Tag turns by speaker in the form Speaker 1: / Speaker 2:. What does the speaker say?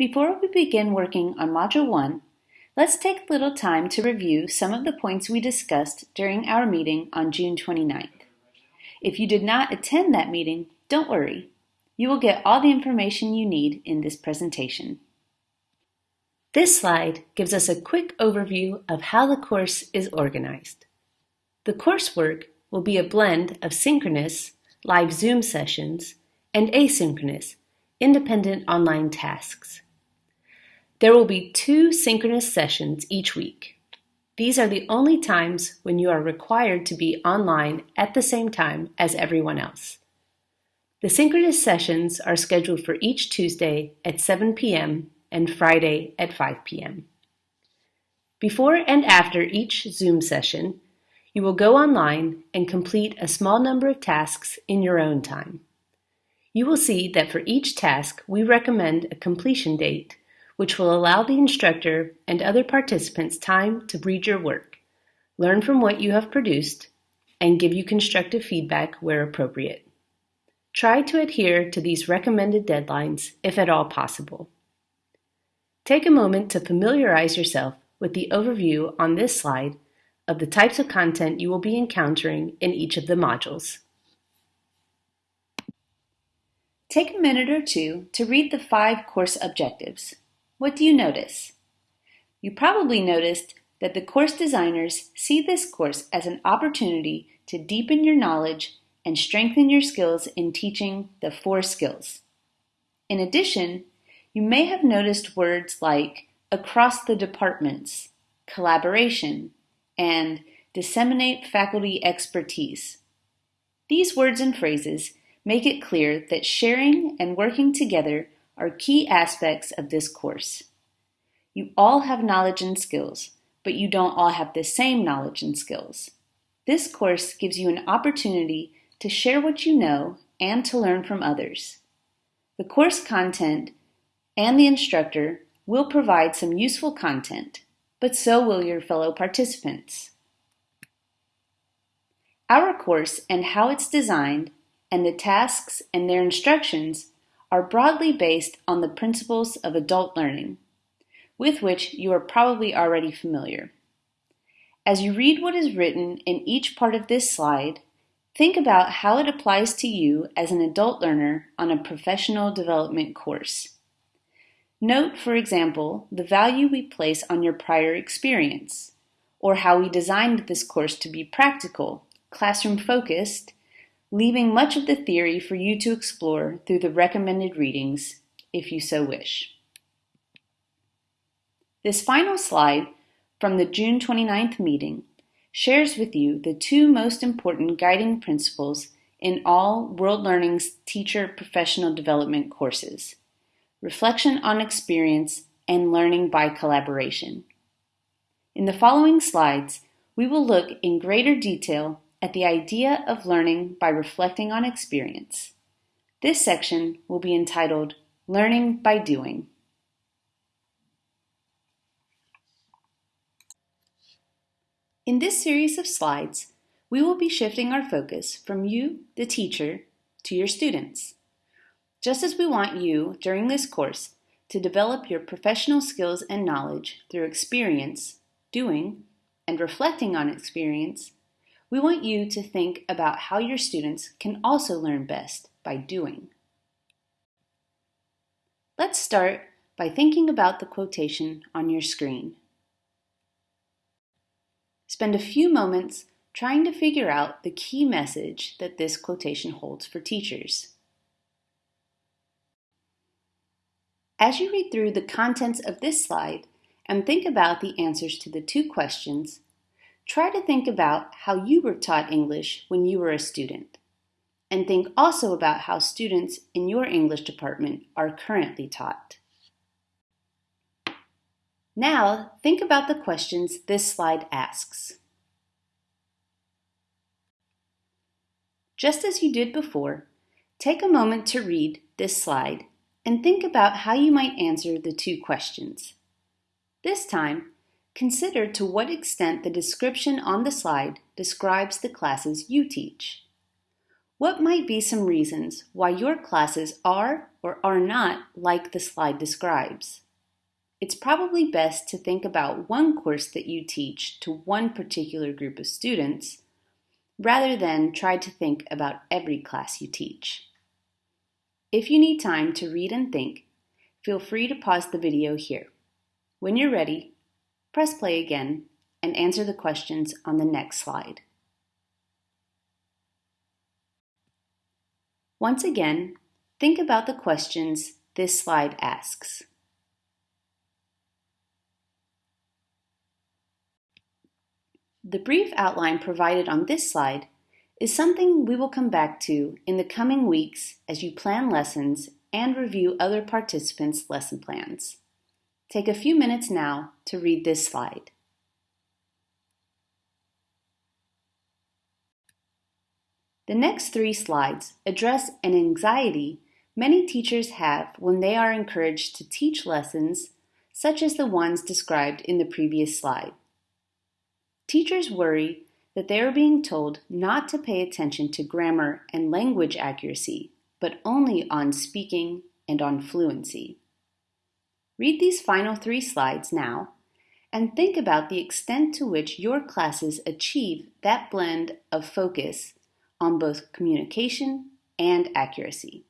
Speaker 1: Before we begin working on Module 1, let's take a little time to review some of the points we discussed during our meeting on June 29th. If you did not attend that meeting, don't worry. You will get all the information you need in this presentation. This slide gives us a quick overview of how the course is organized. The coursework will be a blend of synchronous, live Zoom sessions, and asynchronous, independent online tasks. There will be two synchronous sessions each week. These are the only times when you are required to be online at the same time as everyone else. The synchronous sessions are scheduled for each Tuesday at 7 p.m and Friday at 5 p.m. Before and after each Zoom session, you will go online and complete a small number of tasks in your own time. You will see that for each task, we recommend a completion date, which will allow the instructor and other participants time to read your work, learn from what you have produced, and give you constructive feedback where appropriate. Try to adhere to these recommended deadlines if at all possible. Take a moment to familiarize yourself with the overview on this slide of the types of content you will be encountering in each of the modules. Take a minute or two to read the five course objectives. What do you notice? You probably noticed that the course designers see this course as an opportunity to deepen your knowledge and strengthen your skills in teaching the four skills. In addition, you may have noticed words like across the departments, collaboration, and disseminate faculty expertise. These words and phrases make it clear that sharing and working together are key aspects of this course. You all have knowledge and skills, but you don't all have the same knowledge and skills. This course gives you an opportunity to share what you know and to learn from others. The course content and the instructor will provide some useful content, but so will your fellow participants. Our course and how it's designed and the tasks and their instructions are broadly based on the principles of adult learning, with which you are probably already familiar. As you read what is written in each part of this slide, think about how it applies to you as an adult learner on a professional development course. Note, for example, the value we place on your prior experience, or how we designed this course to be practical, classroom focused, leaving much of the theory for you to explore through the recommended readings, if you so wish. This final slide from the June 29th meeting shares with you the two most important guiding principles in all World Learning's teacher professional development courses reflection on experience, and learning by collaboration. In the following slides, we will look in greater detail at the idea of learning by reflecting on experience. This section will be entitled Learning by Doing. In this series of slides, we will be shifting our focus from you, the teacher, to your students. Just as we want you, during this course, to develop your professional skills and knowledge through experience, doing, and reflecting on experience, we want you to think about how your students can also learn best by doing. Let's start by thinking about the quotation on your screen. Spend a few moments trying to figure out the key message that this quotation holds for teachers. As you read through the contents of this slide and think about the answers to the two questions, try to think about how you were taught English when you were a student. And think also about how students in your English department are currently taught. Now, think about the questions this slide asks. Just as you did before, take a moment to read this slide and think about how you might answer the two questions. This time, consider to what extent the description on the slide describes the classes you teach. What might be some reasons why your classes are or are not like the slide describes. It's probably best to think about one course that you teach to one particular group of students rather than try to think about every class you teach. If you need time to read and think, feel free to pause the video here. When you're ready, press play again and answer the questions on the next slide. Once again, think about the questions this slide asks. The brief outline provided on this slide is something we will come back to in the coming weeks as you plan lessons and review other participants' lesson plans. Take a few minutes now to read this slide. The next three slides address an anxiety many teachers have when they are encouraged to teach lessons such as the ones described in the previous slide. Teachers worry that they are being told not to pay attention to grammar and language accuracy, but only on speaking and on fluency. Read these final three slides now and think about the extent to which your classes achieve that blend of focus on both communication and accuracy.